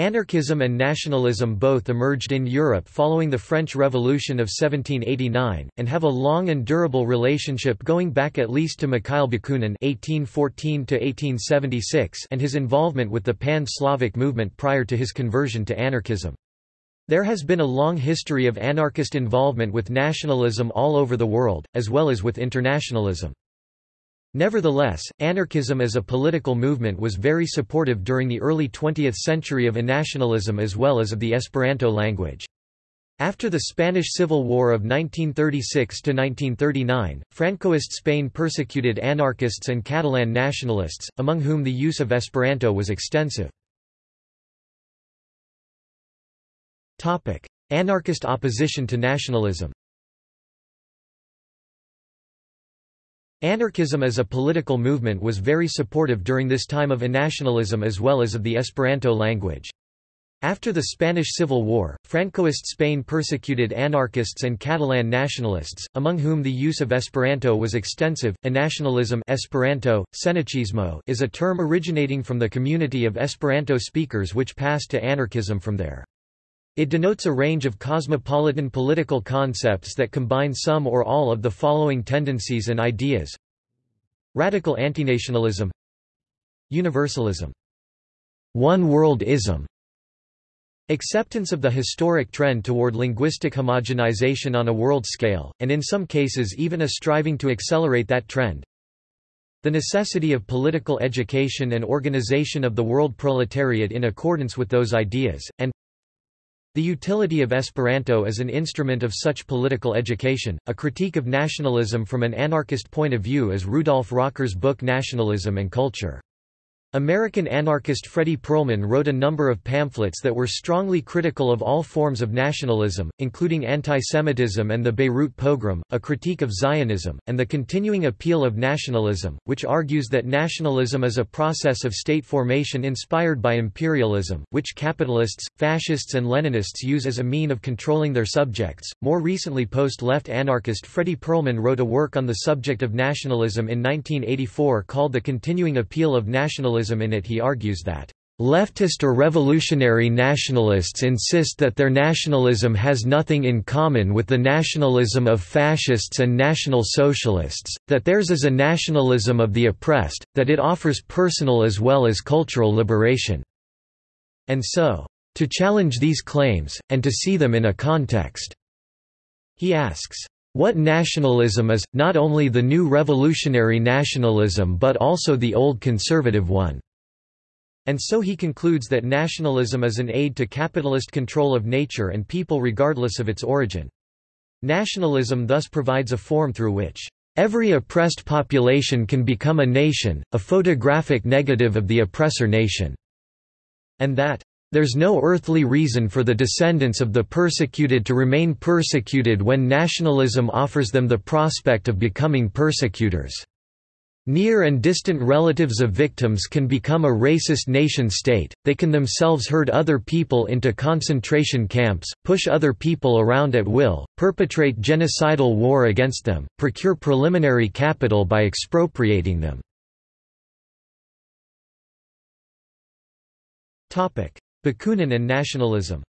Anarchism and nationalism both emerged in Europe following the French Revolution of 1789, and have a long and durable relationship going back at least to Mikhail Bakunin (1814–1876) and his involvement with the Pan-Slavic movement prior to his conversion to anarchism. There has been a long history of anarchist involvement with nationalism all over the world, as well as with internationalism. Nevertheless, anarchism as a political movement was very supportive during the early 20th century of nationalism as well as of the Esperanto language. After the Spanish Civil War of 1936–1939, Francoist Spain persecuted anarchists and Catalan nationalists, among whom the use of Esperanto was extensive. Anarchist opposition to nationalism Anarchism as a political movement was very supportive during this time of nationalism as well as of the Esperanto language. After the Spanish Civil War, Francoist Spain persecuted anarchists and Catalan nationalists, among whom the use of Esperanto was extensive. Nationalism Esperanto, Sennaciismo is a term originating from the community of Esperanto speakers which passed to anarchism from there. It denotes a range of cosmopolitan political concepts that combine some or all of the following tendencies and ideas. Radical antinationalism. Universalism. One-world-ism Acceptance of the historic trend toward linguistic homogenization on a world scale, and in some cases even a striving to accelerate that trend. The necessity of political education and organization of the world proletariat in accordance with those ideas, and the utility of Esperanto as an instrument of such political education, a critique of nationalism from an anarchist point of view as Rudolf Rocker's book Nationalism and Culture. American anarchist Fredy Perlman wrote a number of pamphlets that were strongly critical of all forms of nationalism, including anti-Semitism and the Beirut pogrom, a critique of Zionism, and the continuing appeal of nationalism, which argues that nationalism is a process of state formation inspired by imperialism, which capitalists, fascists and Leninists use as a mean of controlling their subjects. More recently post-left anarchist Fredy Perlman wrote a work on the subject of nationalism in 1984 called The Continuing Appeal of Nationalism in it he argues that Leftist or revolutionary nationalists insist that their nationalism has nothing in common with the nationalism of fascists and national socialists, that theirs is a nationalism of the oppressed, that it offers personal as well as cultural liberation. And so, to challenge these claims, and to see them in a context. He asks, what nationalism is, not only the new revolutionary nationalism but also the old conservative one. And so he concludes that nationalism is an aid to capitalist control of nature and people regardless of its origin. Nationalism thus provides a form through which every oppressed population can become a nation, a photographic negative of the oppressor nation, and that there's no earthly reason for the descendants of the persecuted to remain persecuted when nationalism offers them the prospect of becoming persecutors. Near and distant relatives of victims can become a racist nation-state, they can themselves herd other people into concentration camps, push other people around at will, perpetrate genocidal war against them, procure preliminary capital by expropriating them. Bakunin and nationalism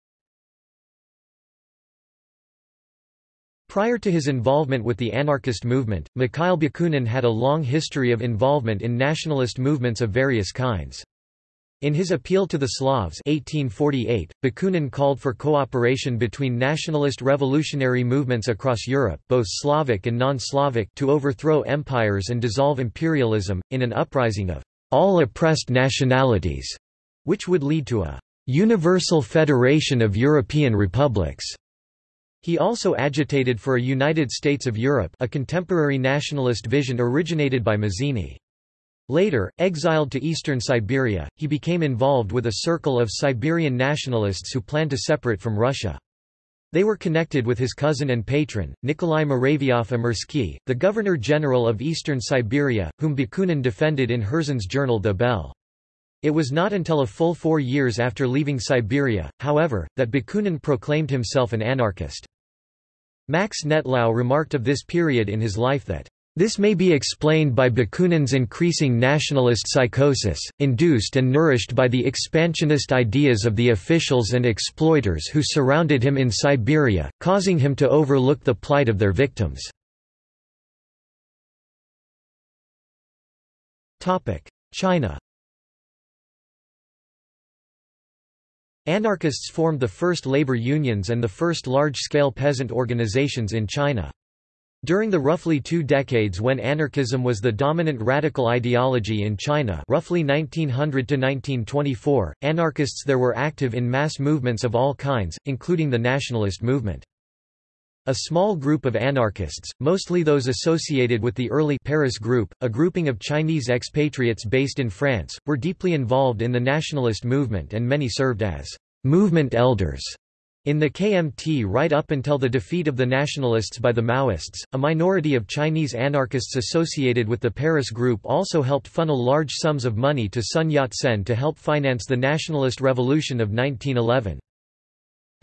Prior to his involvement with the anarchist movement, Mikhail Bakunin had a long history of involvement in nationalist movements of various kinds. In his Appeal to the Slavs 1848, Bakunin called for cooperation between nationalist revolutionary movements across Europe both Slavic and non-Slavic to overthrow empires and dissolve imperialism, in an uprising of all oppressed nationalities, which would lead to a Universal Federation of European Republics. He also agitated for a United States of Europe a contemporary nationalist vision originated by Mazzini. Later, exiled to eastern Siberia, he became involved with a circle of Siberian nationalists who planned to separate from Russia. They were connected with his cousin and patron, Nikolai Muravyov-Amursky, the Governor-General of eastern Siberia, whom Bakunin defended in Herzen's journal The Bell. It was not until a full four years after leaving Siberia, however, that Bakunin proclaimed himself an anarchist. Max Nettlau remarked of this period in his life that, This may be explained by Bakunin's increasing nationalist psychosis, induced and nourished by the expansionist ideas of the officials and exploiters who surrounded him in Siberia, causing him to overlook the plight of their victims. China Anarchists formed the first labor unions and the first large-scale peasant organizations in China. During the roughly two decades when anarchism was the dominant radical ideology in China roughly 1900 to 1924, anarchists there were active in mass movements of all kinds, including the nationalist movement. A small group of anarchists, mostly those associated with the early Paris Group, a grouping of Chinese expatriates based in France, were deeply involved in the nationalist movement and many served as movement elders in the KMT right up until the defeat of the nationalists by the Maoists, a minority of Chinese anarchists associated with the Paris Group also helped funnel large sums of money to Sun Yat-sen to help finance the nationalist revolution of 1911.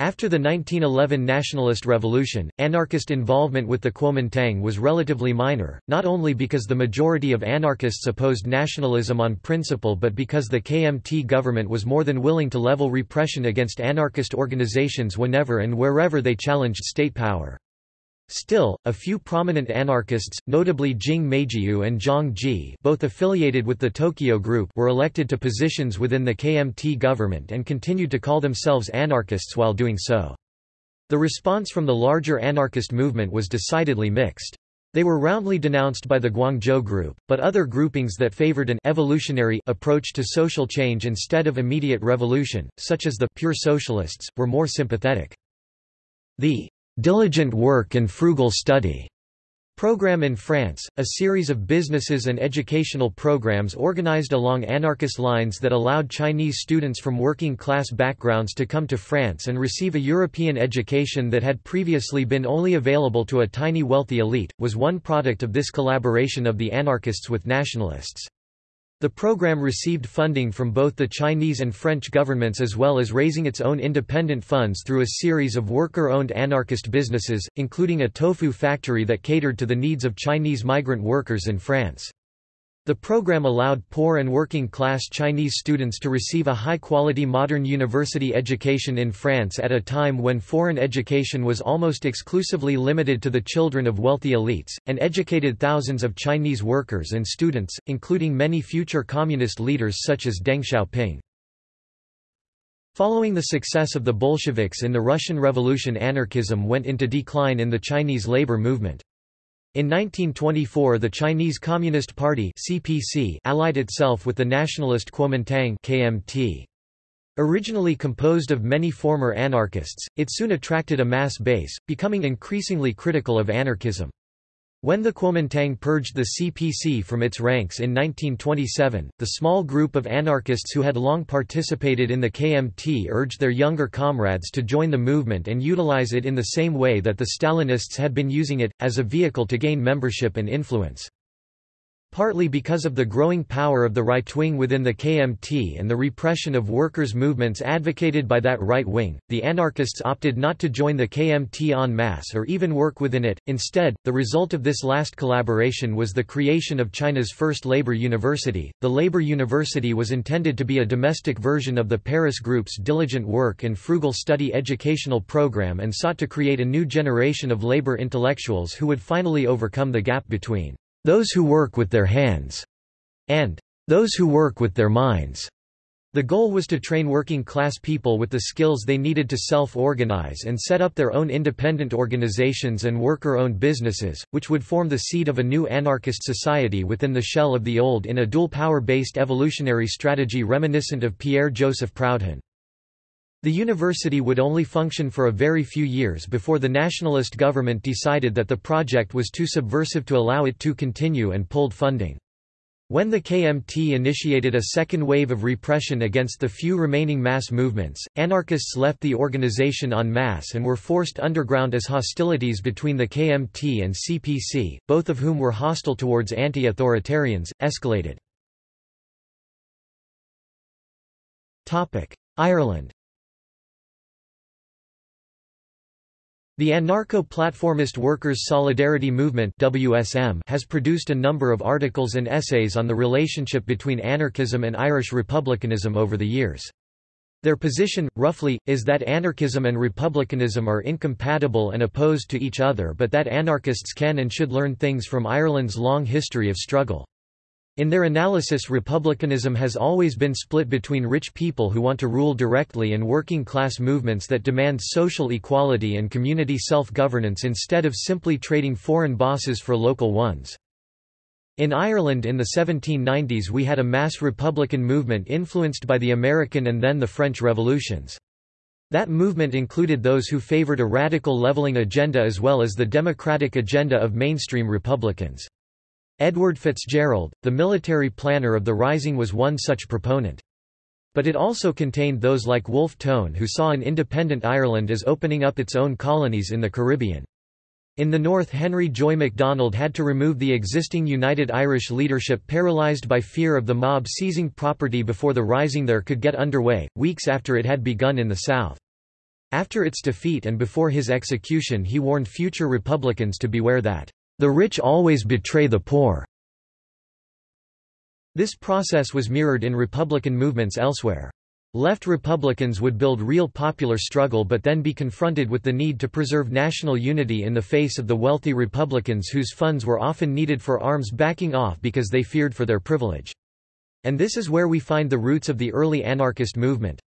After the 1911 nationalist revolution, anarchist involvement with the Kuomintang was relatively minor, not only because the majority of anarchists opposed nationalism on principle but because the KMT government was more than willing to level repression against anarchist organizations whenever and wherever they challenged state power. Still, a few prominent anarchists, notably Jing Meijiu and Zhang Ji both affiliated with the Tokyo Group were elected to positions within the KMT government and continued to call themselves anarchists while doing so. The response from the larger anarchist movement was decidedly mixed. They were roundly denounced by the Guangzhou Group, but other groupings that favored an evolutionary approach to social change instead of immediate revolution, such as the pure socialists, were more sympathetic. The diligent work and frugal study program in France, a series of businesses and educational programs organized along anarchist lines that allowed Chinese students from working-class backgrounds to come to France and receive a European education that had previously been only available to a tiny wealthy elite, was one product of this collaboration of the anarchists with nationalists. The program received funding from both the Chinese and French governments as well as raising its own independent funds through a series of worker-owned anarchist businesses, including a tofu factory that catered to the needs of Chinese migrant workers in France. The program allowed poor and working-class Chinese students to receive a high-quality modern university education in France at a time when foreign education was almost exclusively limited to the children of wealthy elites, and educated thousands of Chinese workers and students, including many future communist leaders such as Deng Xiaoping. Following the success of the Bolsheviks in the Russian Revolution anarchism went into decline in the Chinese labor movement. In 1924 the Chinese Communist Party CPC allied itself with the nationalist Kuomintang KMT. Originally composed of many former anarchists, it soon attracted a mass base, becoming increasingly critical of anarchism. When the Kuomintang purged the CPC from its ranks in 1927, the small group of anarchists who had long participated in the KMT urged their younger comrades to join the movement and utilize it in the same way that the Stalinists had been using it, as a vehicle to gain membership and influence. Partly because of the growing power of the right wing within the KMT and the repression of workers' movements advocated by that right wing, the anarchists opted not to join the KMT en masse or even work within it. Instead, the result of this last collaboration was the creation of China's first labor university. The Labor University was intended to be a domestic version of the Paris Group's diligent work and frugal study educational program and sought to create a new generation of labor intellectuals who would finally overcome the gap between those who work with their hands, and those who work with their minds. The goal was to train working-class people with the skills they needed to self-organize and set up their own independent organizations and worker-owned businesses, which would form the seed of a new anarchist society within the shell of the old in a dual power-based evolutionary strategy reminiscent of Pierre-Joseph Proudhon. The university would only function for a very few years before the nationalist government decided that the project was too subversive to allow it to continue and pulled funding. When the KMT initiated a second wave of repression against the few remaining mass movements, anarchists left the organization en masse and were forced underground as hostilities between the KMT and CPC, both of whom were hostile towards anti-authoritarians, escalated. Ireland The Anarcho-Platformist Workers' Solidarity Movement WSM has produced a number of articles and essays on the relationship between anarchism and Irish republicanism over the years. Their position, roughly, is that anarchism and republicanism are incompatible and opposed to each other but that anarchists can and should learn things from Ireland's long history of struggle. In their analysis republicanism has always been split between rich people who want to rule directly and working-class movements that demand social equality and community self-governance instead of simply trading foreign bosses for local ones. In Ireland in the 1790s we had a mass republican movement influenced by the American and then the French revolutions. That movement included those who favored a radical leveling agenda as well as the democratic agenda of mainstream Republicans. Edward Fitzgerald, the military planner of the Rising was one such proponent. But it also contained those like Wolfe Tone who saw an independent Ireland as opening up its own colonies in the Caribbean. In the north Henry Joy MacDonald had to remove the existing United Irish leadership paralysed by fear of the mob seizing property before the rising there could get underway, weeks after it had begun in the south. After its defeat and before his execution he warned future Republicans to beware that the rich always betray the poor. This process was mirrored in Republican movements elsewhere. Left Republicans would build real popular struggle but then be confronted with the need to preserve national unity in the face of the wealthy Republicans whose funds were often needed for arms backing off because they feared for their privilege. And this is where we find the roots of the early anarchist movement.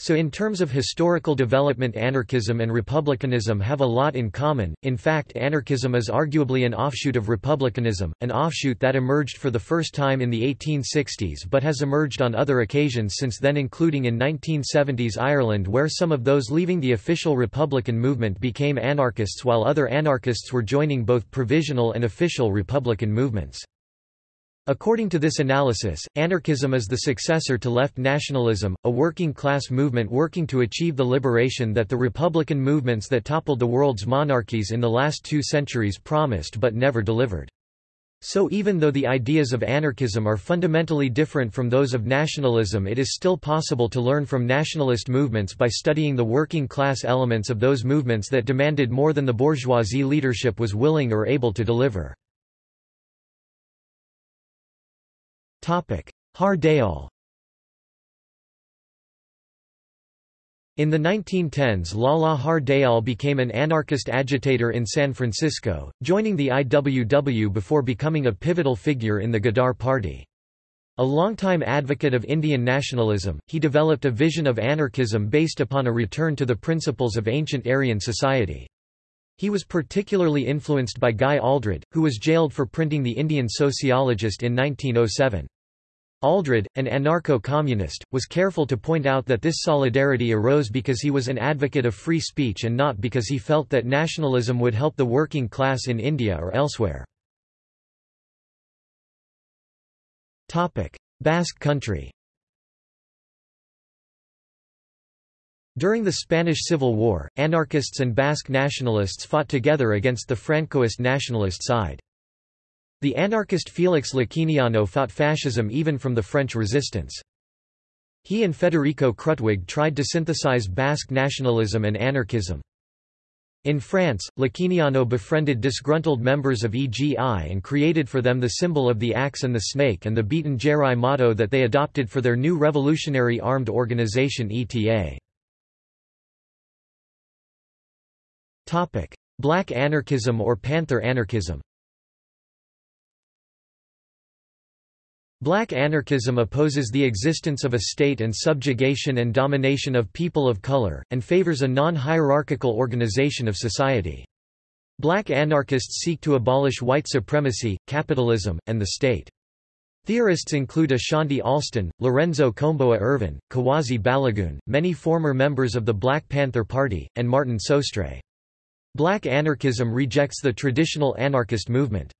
So in terms of historical development anarchism and republicanism have a lot in common, in fact anarchism is arguably an offshoot of republicanism, an offshoot that emerged for the first time in the 1860s but has emerged on other occasions since then including in 1970s Ireland where some of those leaving the official republican movement became anarchists while other anarchists were joining both provisional and official republican movements. According to this analysis, anarchism is the successor to left nationalism, a working-class movement working to achieve the liberation that the republican movements that toppled the world's monarchies in the last two centuries promised but never delivered. So even though the ideas of anarchism are fundamentally different from those of nationalism it is still possible to learn from nationalist movements by studying the working class elements of those movements that demanded more than the bourgeoisie leadership was willing or able to deliver. Har Dayal In the 1910s Lala Har Dayal became an anarchist agitator in San Francisco, joining the IWW before becoming a pivotal figure in the Ghadar Party. A longtime advocate of Indian nationalism, he developed a vision of anarchism based upon a return to the principles of ancient Aryan society. He was particularly influenced by Guy Aldred, who was jailed for printing The Indian Sociologist in 1907. Aldred, an anarcho-communist, was careful to point out that this solidarity arose because he was an advocate of free speech and not because he felt that nationalism would help the working class in India or elsewhere. Basque country During the Spanish Civil War, anarchists and Basque nationalists fought together against the Francoist nationalist side. The anarchist Félix Likiniano fought fascism even from the French resistance. He and Federico Krutwig tried to synthesize Basque nationalism and anarchism. In France, Likiniano befriended disgruntled members of EGI and created for them the symbol of the axe and the snake and the Bietan Jarrai motto that they adopted for their new revolutionary armed organization ETA. Black anarchism or Panther anarchism Black anarchism opposes the existence of a state and subjugation and domination of people of color, and favors a non-hierarchical organization of society. Black anarchists seek to abolish white supremacy, capitalism, and the state. Theorists include Ashanti Alston, Lorenzo Kom'boa Ervin, Kuwasi Balagoon, many former members of the Black Panther Party, and Martin Sostre. Black anarchism rejects the traditional anarchist movement.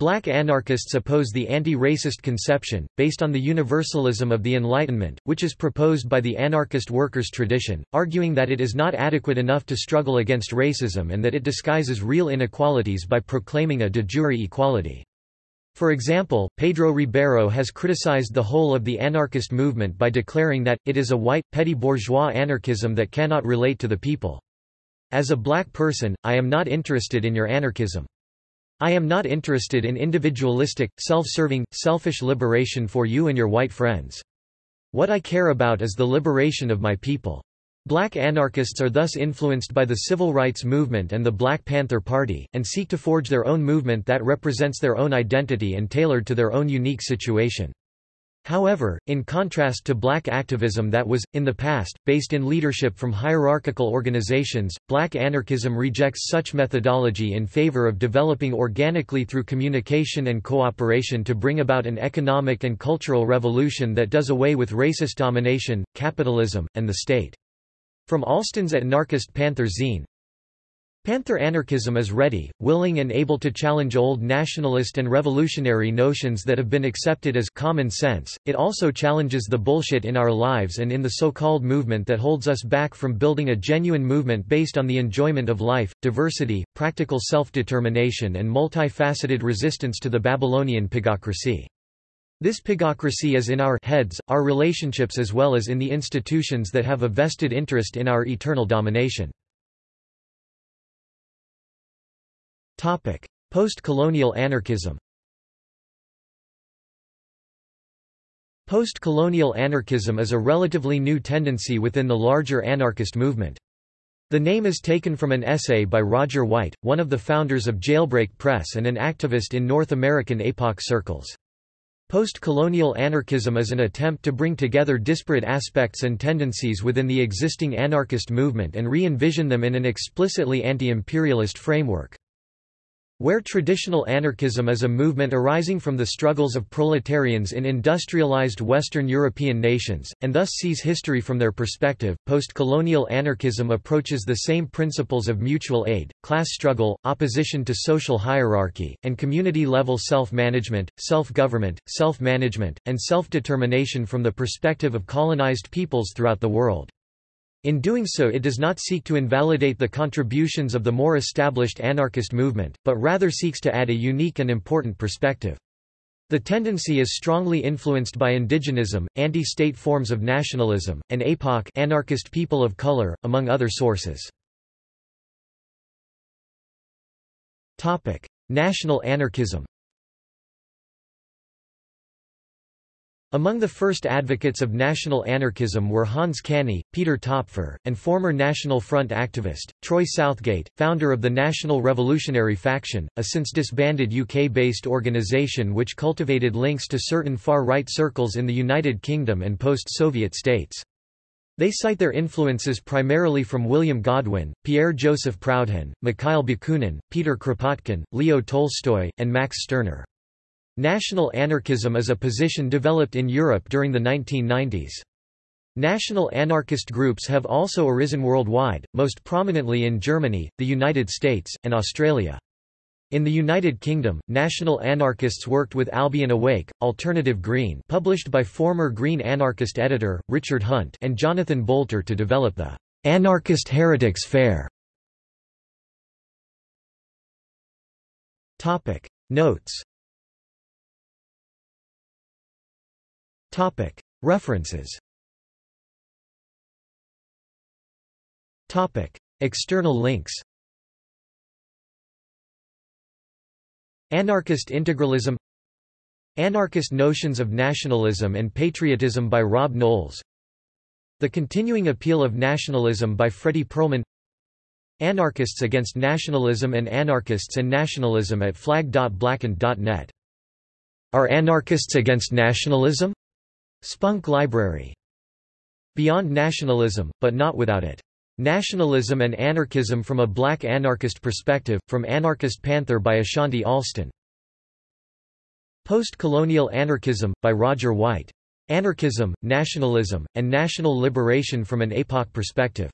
Black anarchists oppose the anti-racist conception, based on the universalism of the Enlightenment, which is proposed by the anarchist workers' tradition, arguing that it is not adequate enough to struggle against racism and that it disguises real inequalities by proclaiming a de jure equality. For example, Pedro Ribeiro has criticized the whole of the anarchist movement by declaring that, it is a white, petty bourgeois anarchism that cannot relate to the people. As a black person, I am not interested in your anarchism. I am not interested in individualistic, self-serving, selfish liberation for you and your white friends. What I care about is the liberation of my people. Black anarchists are thus influenced by the civil rights movement and the Black Panther Party, and seek to forge their own movement that represents their own identity and tailored to their own unique situation. However, in contrast to black activism that was, in the past, based in leadership from hierarchical organizations, black anarchism rejects such methodology in favor of developing organically through communication and cooperation to bring about an economic and cultural revolution that does away with racist domination, capitalism, and the state. From Alston's anarchist Panther Zine Panther anarchism is ready, willing and able to challenge old nationalist and revolutionary notions that have been accepted as common sense. It also challenges the bullshit in our lives and in the so-called movement that holds us back from building a genuine movement based on the enjoyment of life, diversity, practical self-determination and multifaceted resistance to the Babylonian pigocracy. This pigocracy is in our heads, our relationships as well as in the institutions that have a vested interest in our eternal domination. Post-colonial anarchism Post-colonial anarchism is a relatively new tendency within the larger anarchist movement. The name is taken from an essay by Roger White, one of the founders of Jailbreak Press and an activist in North American APOC circles. Post-colonial anarchism is an attempt to bring together disparate aspects and tendencies within the existing anarchist movement and re-envision them in an explicitly anti-imperialist framework. Where traditional anarchism is a movement arising from the struggles of proletarians in industrialized Western European nations, and thus sees history from their perspective, post-colonial anarchism approaches the same principles of mutual aid, class struggle, opposition to social hierarchy, and community-level self-management, self-government, self-management, and self-determination from the perspective of colonized peoples throughout the world. In doing so it does not seek to invalidate the contributions of the more established anarchist movement, but rather seeks to add a unique and important perspective. The tendency is strongly influenced by indigenism, anti-state forms of nationalism, and APOC anarchist people of color, among other sources. National anarchism Among the first advocates of national anarchism were Hans Canny, Peter Topfer, and former National Front activist, Troy Southgate, founder of the National Revolutionary Faction, a since disbanded UK-based organisation which cultivated links to certain far-right circles in the United Kingdom and post-Soviet states. They cite their influences primarily from William Godwin, Pierre-Joseph Proudhon, Mikhail Bakunin, Peter Kropotkin, Leo Tolstoy, and Max Stirner. National anarchism is a position developed in Europe during the 1990s. National anarchist groups have also arisen worldwide, most prominently in Germany, the United States, and Australia. In the United Kingdom, national anarchists worked with Albion Awake, Alternative Green published by former Green anarchist editor, Richard Hunt and Jonathan Boulter to develop the Anarchist Heretics Fair. Notes References. External links. Anarchist integralism. Anarchist notions of nationalism and patriotism by Rob Knowles. The Continuing Appeal of Nationalism by Fredy Perlman. Anarchists Against Nationalism and Anarchists and Nationalism at flag.blackened.net Are anarchists against nationalism? Spunk Library. Beyond Nationalism, but not without it. Nationalism and Anarchism from a Black Anarchist Perspective, from Anarchist Panther by Ashanti Alston. Post-Colonial Anarchism, by Roger White. Anarchism, Nationalism, and National Liberation from an APOC Perspective.